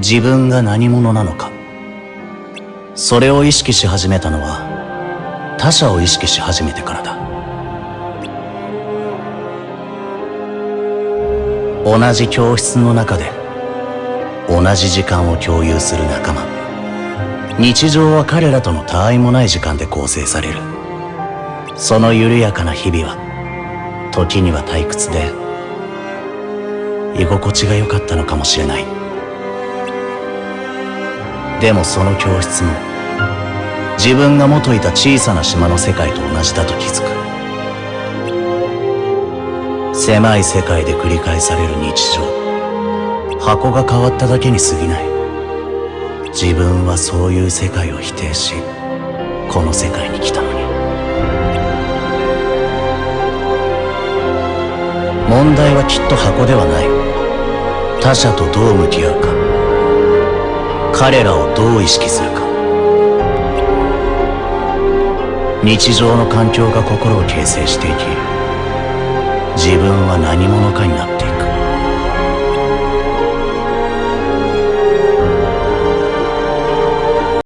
自分が何者なのか。それを意識し始めたのは他者を意識し始めてからだ。同じ教室の中で同じ時間を共有する仲間。日常は彼らとの他愛もない時間で構成される。その緩やかな日々は時には退屈で居心地が良かったのかもしれない。でもその教室も自分が元いた小さな島の世界と同じだと気づく。狭い世界で繰り返される日常。箱が変わっただけに過ぎない。自分はそういう世界を否定しこの世界に来たのに。問題はきっと箱ではない。他者とどう向き合うか。彼らをどう意識するか。日常の環境が心を形成していき自分は何者かになっていく。